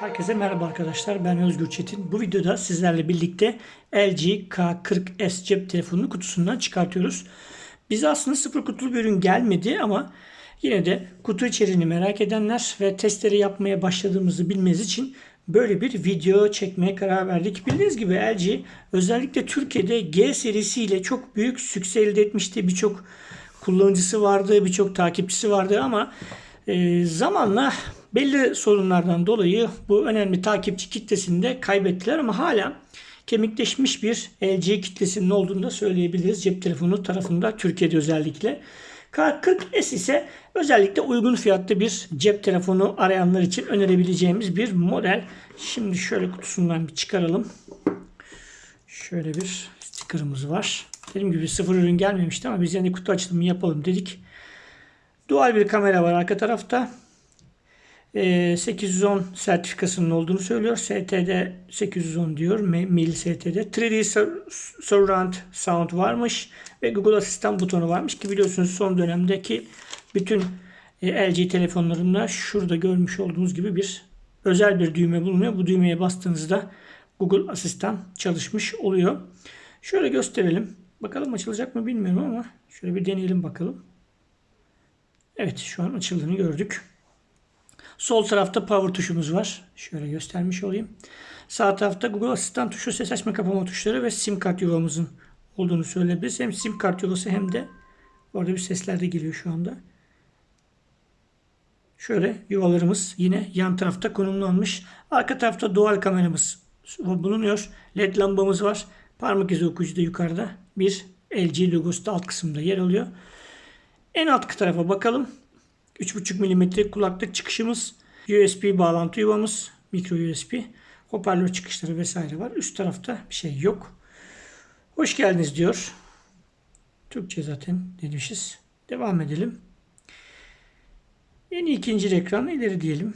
Herkese merhaba arkadaşlar. Ben Özgür Çetin. Bu videoda sizlerle birlikte LG K40S cep telefonunu kutusundan çıkartıyoruz. Bize aslında sıfır kutulu bir ürün gelmedi ama yine de kutu içeriğini merak edenler ve testleri yapmaya başladığımızı bilmeniz için böyle bir video çekmeye karar verdik. Bildiğiniz gibi LG özellikle Türkiye'de G serisiyle çok büyük sükse elde etmişti. Birçok kullanıcısı vardı, birçok takipçisi vardı ama e, zamanla belli sorunlardan dolayı bu önemli takipçi kitlesini de kaybettiler ama hala kemikleşmiş bir LG kitlesinin olduğunu da söyleyebiliriz cep telefonu tarafında Türkiye'de özellikle. K40S ise özellikle uygun fiyatlı bir cep telefonu arayanlar için önerebileceğimiz bir model. Şimdi şöyle kutusundan bir çıkaralım. Şöyle bir sticker'ımız var. Dediğim gibi sıfır ürün gelmemişti ama biz yine kutu açılımı yapalım dedik. Dual bir kamera var arka tarafta. 810 sertifikasının olduğunu söylüyor. STD 810 diyor. Mil STD. 3D Surround Sound varmış. Ve Google Asistan butonu varmış ki biliyorsunuz son dönemdeki bütün LG telefonlarında şurada görmüş olduğunuz gibi bir özel bir düğme bulunuyor. Bu düğmeye bastığınızda Google Asistan çalışmış oluyor. Şöyle gösterelim. Bakalım açılacak mı bilmiyorum ama şöyle bir deneyelim bakalım. Evet şu an açıldığını gördük. Sol tarafta power tuşumuz var. Şöyle göstermiş olayım. Sağ tarafta Google Asistan tuşu, ses açma kapama tuşları ve sim kart yuvamızın olduğunu söyleyebiliriz. Hem sim kart yuvası hem de orada bir sesler de geliyor şu anda. Şöyle yuvalarımız yine yan tarafta konumlanmış. Arka tarafta dual kameramız bulunuyor. LED lambamız var. Parmak izi okuyucu da yukarıda. Bir LG logosu da alt kısımda yer alıyor. En alt tarafa bakalım. 3.5 mm kulaklık çıkışımız, USB bağlantı yuvamız, micro USB, hoparlör çıkışları vesaire var. Üst tarafta bir şey yok. Hoş geldiniz diyor. Türkçe zaten demişiz. Devam edelim. En ikinci ekran ileri diyelim.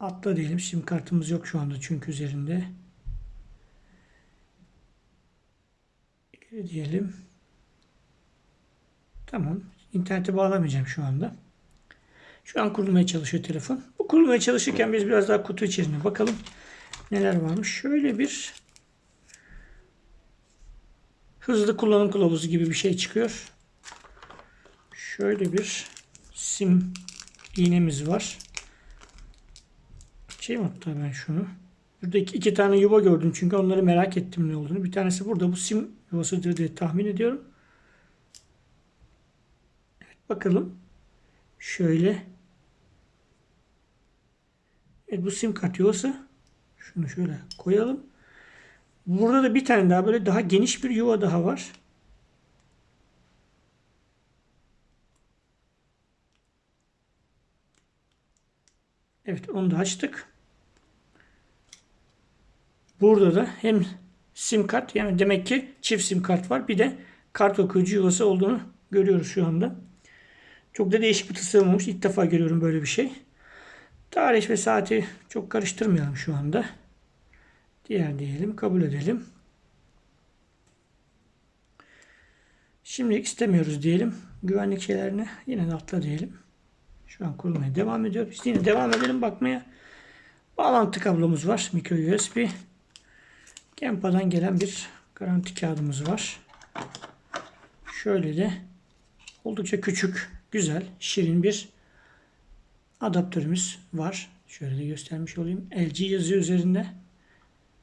Atla diyelim. Sim kartımız yok şu anda çünkü üzerinde. İleri diyelim. Tamam. İnternete bağlamayacağım şu anda. Şu an kurulmaya çalışıyor telefon. Bu kurulmaya çalışırken biz biraz daha kutu içerisine bakalım. Neler varmış. Şöyle bir hızlı kullanım kılavuzu gibi bir şey çıkıyor. Şöyle bir sim iğnemiz var. Şey hatta ben şunu. Burada iki, iki tane yuva gördüm çünkü onları merak ettim ne olduğunu. Bir tanesi burada bu sim yuvasıdır diye tahmin ediyorum. Bakalım. Şöyle. Evet bu sim kart yuvası. Şunu şöyle koyalım. Burada da bir tane daha böyle daha geniş bir yuva daha var. Evet onu da açtık. Burada da hem sim kart yani demek ki çift sim kart var. Bir de kart okuyucu yuvası olduğunu görüyoruz şu anda. Çok da değişik bir tasarım olmuş. İlk defa görüyorum böyle bir şey. Tarih ve saati çok karıştırmayalım şu anda. Diğer diyelim. Kabul edelim. Şimdilik istemiyoruz diyelim. Güvenlik şeylerini yine de atla diyelim. Şu an kurulmaya devam ediyor. Biz yine devam edelim bakmaya. Bağlantı kablomuz var. Micro USB. Genpa'dan gelen bir garanti kağıdımız var. Şöyle de oldukça küçük güzel, şirin bir adaptörümüz var. Şöyle de göstermiş olayım. LG yazıyor üzerinde.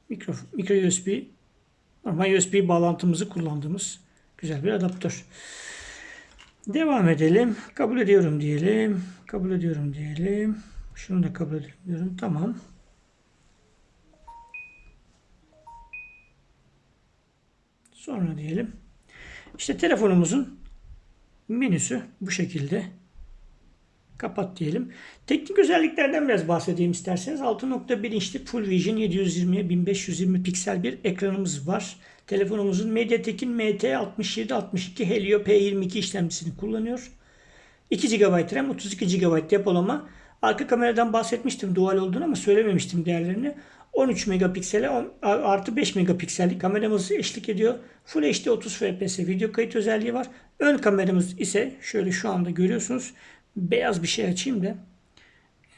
Mikro, mikro USB, normal USB bağlantımızı kullandığımız güzel bir adaptör. Devam edelim. Kabul ediyorum diyelim. Kabul ediyorum diyelim. Şunu da kabul ediyorum. Tamam. Sonra diyelim. İşte telefonumuzun menüsü bu şekilde. Kapat diyelim. Teknik özelliklerden biraz bahsedeyim isterseniz. 6.1 inçli Full Vision 720'ye 1520 piksel bir ekranımız var. Telefonumuzun MediaTek'in MT6762 Helio P22 işlemcisini kullanıyor. 2 GB RAM, 32 GB depolama. Arka kameradan bahsetmiştim dual olduğunu ama söylememiştim değerlerini. 13 megapiksele artı 5 megapiksellik kameramız eşlik ediyor. Full HD 30 fps video kayıt özelliği var. Ön kameramız ise şöyle şu anda görüyorsunuz. Beyaz bir şey açayım da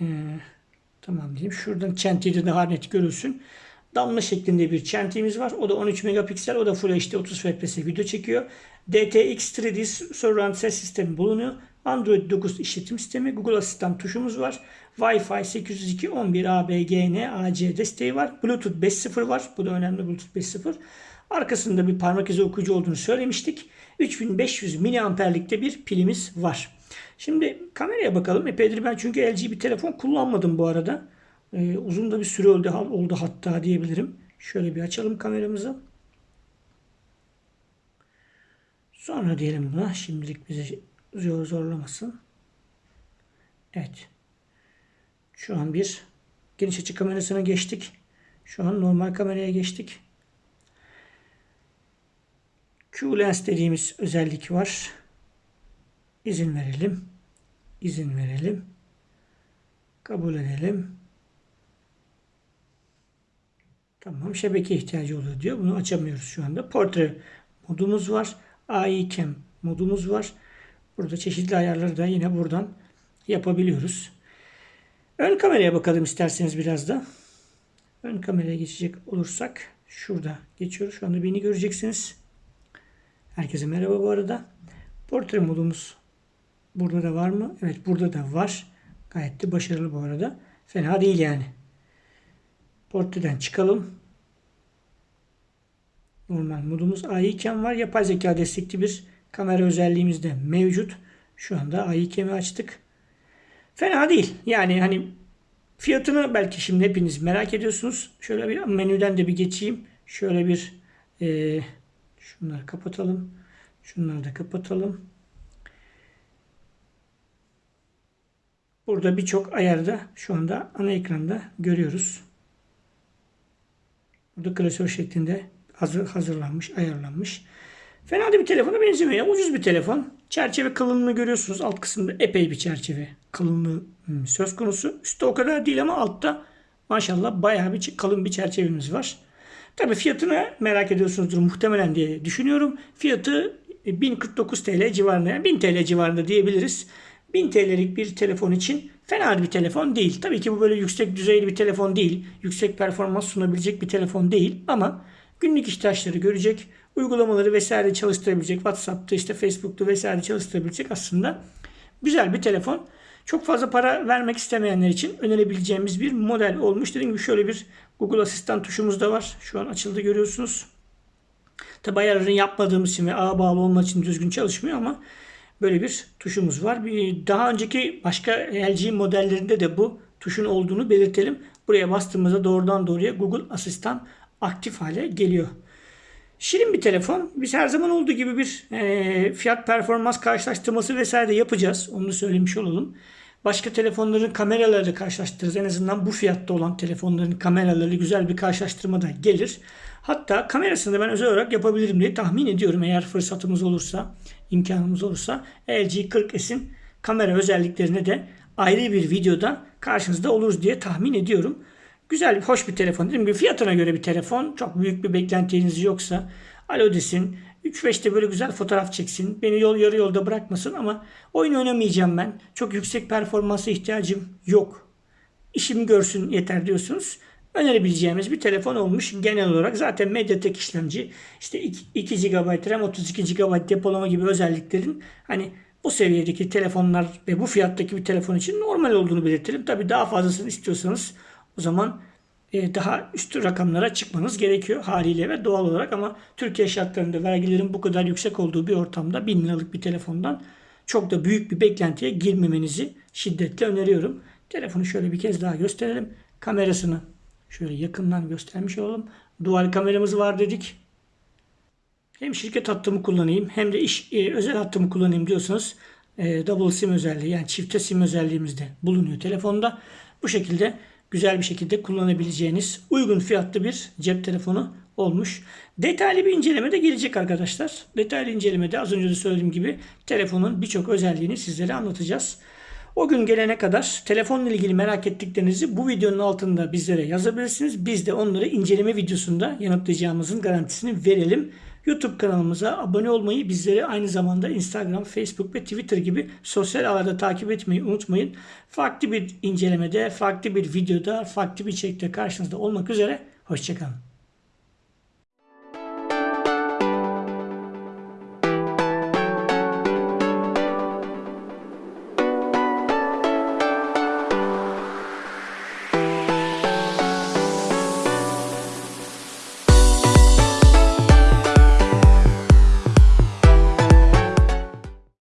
Ee, tamam diyeyim. Şuradan çentiyi de daha net görülsün. Damla şeklinde bir çentiğimiz var. O da 13 megapiksel. O da Full HD 30 FPS video çekiyor. DTX 3D Surround ses sistemi bulunuyor. Android 9 işletim sistemi. Google Asistan tuşumuz var. Wi-Fi 802.11 AB, AC desteği var. Bluetooth 5.0 var. Bu da önemli Bluetooth 5.0. Arkasında bir parmak izi okuyucu olduğunu söylemiştik. 3500 miliamperlikte bir pilimiz var. Şimdi kameraya bakalım. Epeydir ben çünkü LG bir telefon kullanmadım bu arada. Ee, uzun da bir süre oldu, oldu hatta diyebilirim. Şöyle bir açalım kameramızı. Sonra diyelim buna. Şimdilik bizi zor zorlamasın. Evet. Şu an bir geniş açı kamerasına geçtik. Şu an normal kameraya geçtik. Q-Lens dediğimiz özellik var. İzin verelim. İzin verelim. Kabul edelim. Tamam şebeke ihtiyacı oluyor diyor. Bunu açamıyoruz şu anda. Portre modumuz var. AI modumuz var. Burada çeşitli ayarları da yine buradan yapabiliyoruz. Ön kameraya bakalım isterseniz biraz da. Ön kameraya geçecek olursak şurada geçiyoruz. Şu anda beni göreceksiniz. Herkese merhaba bu arada. Portre modumuz burada da var mı? Evet burada da var. Gayet de başarılı bu arada. Fena değil yani. Portreden çıkalım. Normal modumuz AI iken var. Yapay zeka destekli bir kamera özelliğimiz de mevcut. Şu anda AI cam'i açtık. Fena değil. Yani hani fiyatını belki şimdi hepiniz merak ediyorsunuz. Şöyle bir menüden de bir geçeyim. Şöyle bir e, şunları kapatalım. Şunları da kapatalım. Burada birçok ayarda şu anda ana ekranda görüyoruz. Burada klasör şeklinde hazır, hazırlanmış, ayarlanmış. Fena da bir telefona benzemiyor. Ya. Ucuz bir telefon. Çerçeve kalınlığını görüyorsunuz. Alt kısımda epey bir çerçeve kalınlığı hmm, söz konusu. Üstte o kadar değil ama altta maşallah bayağı bir kalın bir çerçevemiz var. Tabi fiyatını merak ediyorsunuzdur muhtemelen diye düşünüyorum. Fiyatı 1049 TL civarında yani 1000 TL civarında diyebiliriz. 1000 TL'lik bir telefon için fena bir telefon değil. Tabii ki bu böyle yüksek düzeyli bir telefon değil. Yüksek performans sunabilecek bir telefon değil ama günlük ihtiyaçları görecek, uygulamaları vesaire çalıştırabilecek, WhatsApp'ta işte Facebook'ta vesaire çalıştırabilecek aslında güzel bir telefon. Çok fazla para vermek istemeyenler için önerebileceğimiz bir model olmuş. Dediğim gibi şöyle bir Google Asistan tuşumuz da var. Şu an açıldı görüyorsunuz. Tabi ayarlarını yapmadığımız için ve ağa bağlı olmadığı için düzgün çalışmıyor ama böyle bir tuşumuz var. Daha önceki başka LG modellerinde de bu tuşun olduğunu belirtelim. Buraya bastığımızda doğrudan doğruya Google Asistan aktif hale geliyor. Şirin bir telefon. Biz her zaman olduğu gibi bir e, fiyat performans karşılaştırması vesaire de yapacağız. Onu söylemiş olalım. Başka telefonların kameralarıyla karşılaştırırız. En azından bu fiyatta olan telefonların kameraları güzel bir karşılaştırma da gelir. Hatta kamerasını da ben özel olarak yapabilirim diye tahmin ediyorum. Eğer fırsatımız olursa, imkanımız olursa LG 40S'in kamera özelliklerine de ayrı bir videoda karşınızda oluruz diye tahmin ediyorum. Güzel, hoş bir telefon. Dediğim gibi fiyatına göre bir telefon. Çok büyük bir beklentiniz yoksa alo desin. 3-5'te böyle güzel fotoğraf çeksin. Beni yol yarı yolda bırakmasın ama oyun oynamayacağım ben. Çok yüksek performansa ihtiyacım yok. İşimi görsün yeter diyorsunuz. Önerebileceğimiz bir telefon olmuş genel olarak. Zaten Mediatek işlemci işte 2 GB RAM 32 GB depolama gibi özelliklerin hani bu seviyedeki telefonlar ve bu fiyattaki bir telefon için normal olduğunu belirtelim. Tabi daha fazlasını istiyorsanız o zaman e, daha üst rakamlara çıkmanız gerekiyor haliyle ve doğal olarak ama Türkiye şartlarında vergilerin bu kadar yüksek olduğu bir ortamda 1000 liralık bir telefondan çok da büyük bir beklentiye girmemenizi şiddetle öneriyorum. Telefonu şöyle bir kez daha gösterelim. Kamerasını şöyle yakından göstermiş olalım. Dual kameramız var dedik. Hem şirket hattımı kullanayım hem de iş e, özel hattımı kullanayım diyorsanız e, double sim özelliği yani çifte sim özelliğimiz de bulunuyor telefonda. Bu şekilde güzel bir şekilde kullanabileceğiniz uygun fiyatlı bir cep telefonu olmuş. Detaylı bir inceleme de gelecek arkadaşlar. Detaylı incelemede az önce de söylediğim gibi telefonun birçok özelliğini sizlere anlatacağız. O gün gelene kadar telefonla ilgili merak ettiklerinizi bu videonun altında bizlere yazabilirsiniz. Biz de onları inceleme videosunda yanıtlayacağımızın garantisini verelim. YouTube kanalımıza abone olmayı, bizleri aynı zamanda Instagram, Facebook ve Twitter gibi sosyal ağlarda takip etmeyi unutmayın. Farklı bir incelemede, farklı bir videoda, farklı bir içerikte karşınızda olmak üzere. Hoşçakalın.